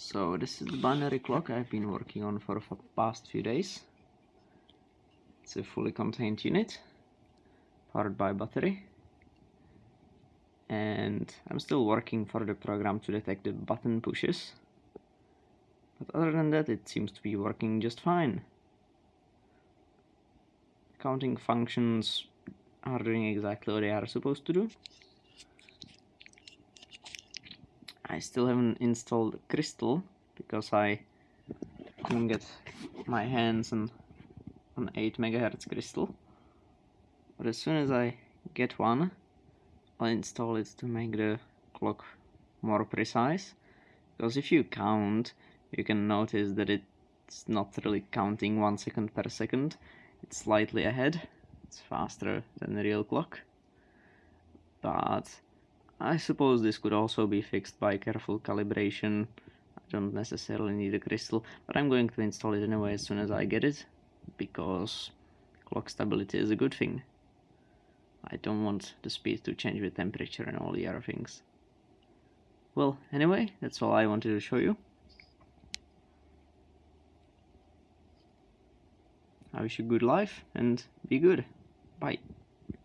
So this is the binary clock I've been working on for the past few days. It's a fully contained unit, powered by battery. And I'm still working for the program to detect the button pushes. But other than that, it seems to be working just fine. Counting functions are doing exactly what they are supposed to do. I still haven't installed Crystal because I couldn't get my hands on an 8 megahertz crystal. But as soon as I get one, I'll install it to make the clock more precise. Because if you count, you can notice that it's not really counting one second per second. It's slightly ahead. It's faster than the real clock. But I suppose this could also be fixed by careful calibration. I don't necessarily need a crystal, but I'm going to install it anyway as soon as I get it, because clock stability is a good thing. I don't want the speed to change with temperature and all the other things. Well, anyway, that's all I wanted to show you. I wish you good life and be good. Bye.